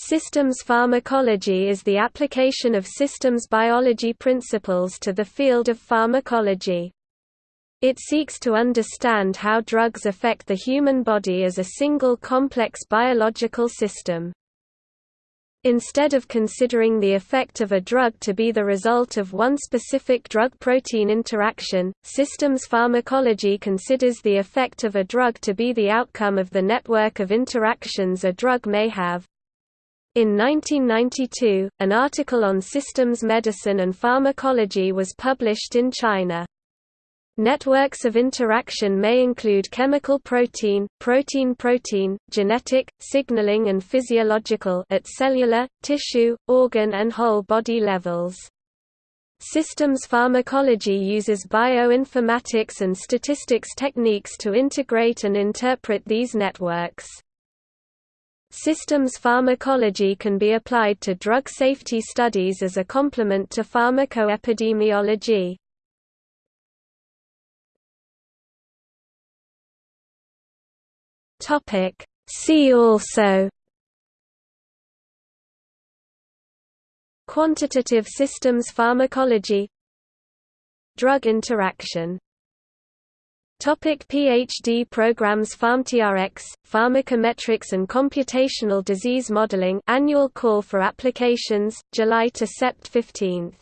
Systems pharmacology is the application of systems biology principles to the field of pharmacology. It seeks to understand how drugs affect the human body as a single complex biological system. Instead of considering the effect of a drug to be the result of one specific drug-protein interaction, systems pharmacology considers the effect of a drug to be the outcome of the network of interactions a drug may have. In 1992, an article on systems medicine and pharmacology was published in China. Networks of interaction may include chemical protein, protein-protein, genetic, signaling and physiological at cellular, tissue, organ and whole body levels. Systems pharmacology uses bioinformatics and statistics techniques to integrate and interpret these networks. Systems pharmacology can be applied to drug safety studies as a complement to pharmacoepidemiology. See also Quantitative systems pharmacology Drug interaction Topic PhD programs PharMetrX, Pharmacometrics and Computational Disease Modeling Annual Call for Applications, July to Sept 15